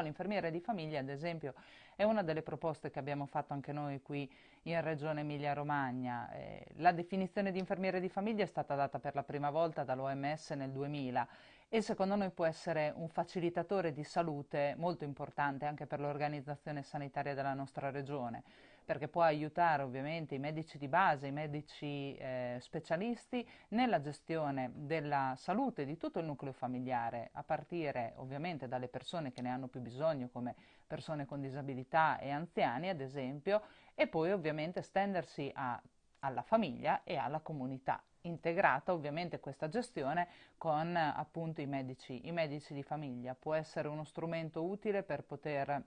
Però l'infermiere di famiglia, ad esempio, è una delle proposte che abbiamo fatto anche noi qui in Regione Emilia-Romagna. Eh, la definizione di infermiere di famiglia è stata data per la prima volta dall'OMS nel 2000 e secondo noi può essere un facilitatore di salute molto importante anche per l'organizzazione sanitaria della nostra regione, perché può aiutare ovviamente i medici di base, i medici eh, specialisti nella gestione della salute di tutto il nucleo familiare, a partire ovviamente dalle persone che ne hanno più bisogno, come persone con disabilità e anziani ad esempio, e poi ovviamente stendersi a, alla famiglia e alla comunità integrata ovviamente questa gestione con appunto i medici, i medici di famiglia. Può essere uno strumento utile per poter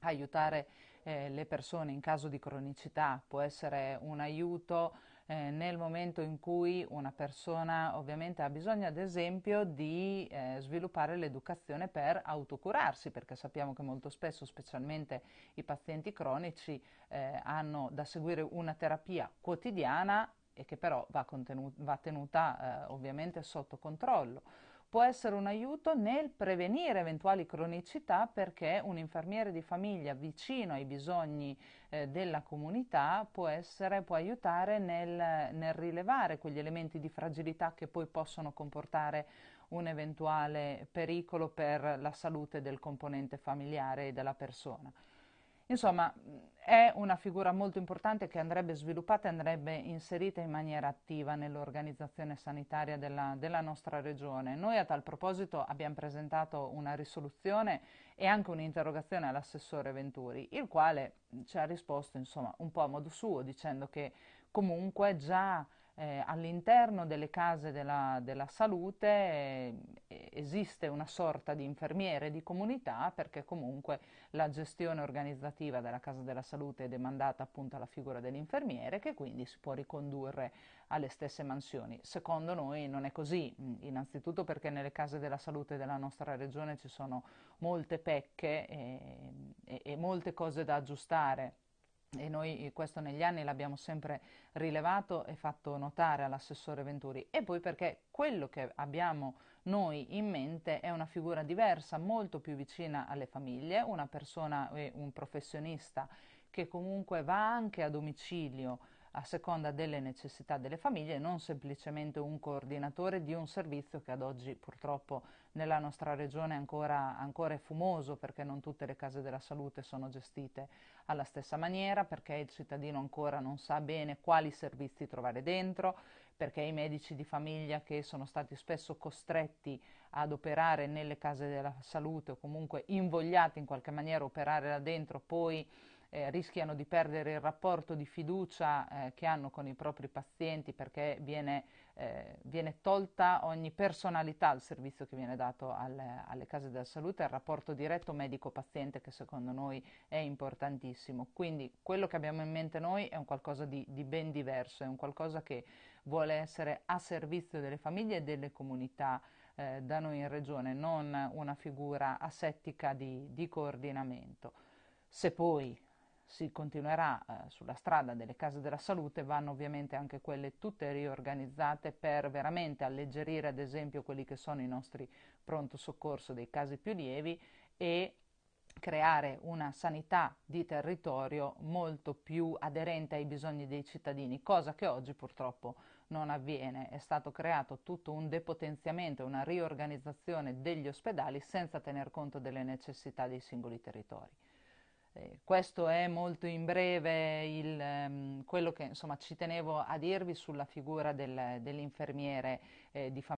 aiutare eh, le persone in caso di cronicità, può essere un aiuto eh, nel momento in cui una persona ovviamente ha bisogno ad esempio di eh, sviluppare l'educazione per autocurarsi, perché sappiamo che molto spesso, specialmente i pazienti cronici, eh, hanno da seguire una terapia quotidiana e che però va, va tenuta eh, ovviamente sotto controllo. Può essere un aiuto nel prevenire eventuali cronicità perché un infermiere di famiglia vicino ai bisogni eh, della comunità può, essere, può aiutare nel, nel rilevare quegli elementi di fragilità che poi possono comportare un eventuale pericolo per la salute del componente familiare e della persona. Insomma, è una figura molto importante che andrebbe sviluppata e andrebbe inserita in maniera attiva nell'organizzazione sanitaria della, della, nostra regione. Noi a tal proposito abbiamo presentato una risoluzione e anche un'interrogazione all'assessore Venturi, il quale ci ha risposto insomma, un po' a modo suo, dicendo che comunque già eh, all'interno delle case della, della salute eh, esiste una sorta di infermiere di comunità perché comunque la gestione organizzativa della casa della salute è demandata appunto alla figura dell'infermiere che quindi si può ricondurre alle stesse mansioni. Secondo noi non è così, innanzitutto perché nelle case della salute della nostra regione ci sono molte pecche e, e, e molte cose da aggiustare e noi questo negli anni l'abbiamo sempre rilevato e fatto notare all'assessore Venturi. E poi perché quello che abbiamo noi in mente è una figura diversa, molto più vicina alle famiglie, una persona un professionista che comunque va anche a domicilio a seconda delle necessità delle famiglie, non semplicemente un coordinatore di un servizio che ad oggi purtroppo nella nostra regione ancora, ancora è fumoso perché non tutte le case della salute sono gestite alla stessa maniera, perché il cittadino ancora non sa bene quali servizi trovare dentro, perché i medici di famiglia che sono stati spesso costretti ad operare nelle case della salute o comunque invogliati in qualche maniera a operare là dentro, poi eh, rischiano di perdere il rapporto di fiducia eh, che hanno con i propri pazienti perché viene, eh, viene, tolta ogni personalità al servizio che viene dato alle, alle case della salute, il rapporto diretto medico-paziente che secondo noi è importantissimo. Quindi quello che abbiamo in mente noi è un qualcosa di, di ben diverso, è un qualcosa che vuole essere a servizio delle famiglie e delle comunità eh, da noi in regione, non una figura asettica di, di coordinamento. Se poi si continuerà eh, sulla strada delle case della salute, vanno ovviamente anche quelle tutte riorganizzate per veramente alleggerire ad esempio quelli che sono i nostri pronto soccorso dei casi più lievi e creare una sanità di territorio molto più aderente ai bisogni dei cittadini, cosa che oggi purtroppo non avviene. È stato creato tutto un depotenziamento, una riorganizzazione degli ospedali senza tener conto delle necessità dei singoli territori. Eh, questo è molto in breve il, um, quello che insomma, ci tenevo a dirvi sulla figura del, dell'infermiere eh, di famiglia.